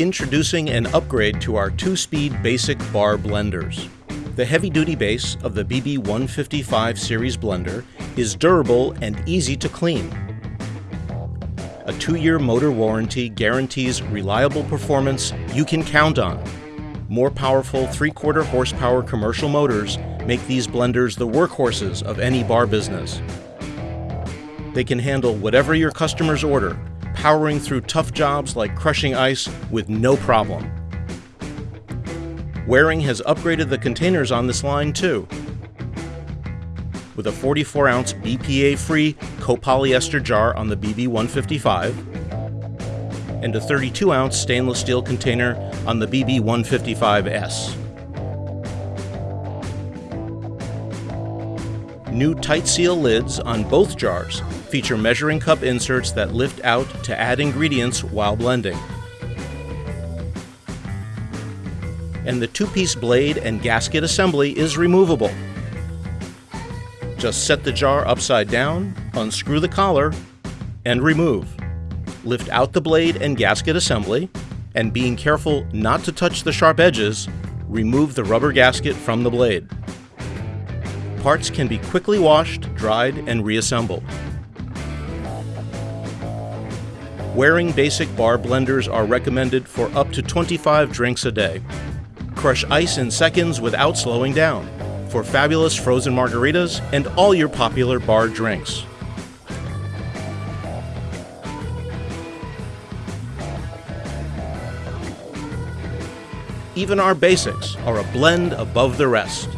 Introducing an upgrade to our two-speed basic bar blenders. The heavy-duty base of the BB155 series blender is durable and easy to clean. A two-year motor warranty guarantees reliable performance you can count on. More powerful 3-quarter horsepower commercial motors make these blenders the workhorses of any bar business. They can handle whatever your customers order, powering through tough jobs like crushing ice with no problem. Waring has upgraded the containers on this line too. With a 44 ounce BPA free copolyester jar on the BB155 and a 32 ounce stainless steel container on the BB155S. New tight seal lids on both jars feature measuring cup inserts that lift out to add ingredients while blending. And the two-piece blade and gasket assembly is removable. Just set the jar upside down, unscrew the collar, and remove. Lift out the blade and gasket assembly, and being careful not to touch the sharp edges, remove the rubber gasket from the blade. Parts can be quickly washed, dried, and reassembled. Waring Basic Bar blenders are recommended for up to 25 drinks a day. Crush ice in seconds without slowing down for fabulous frozen margaritas and all your popular bar drinks. Even our basics are a blend above the rest.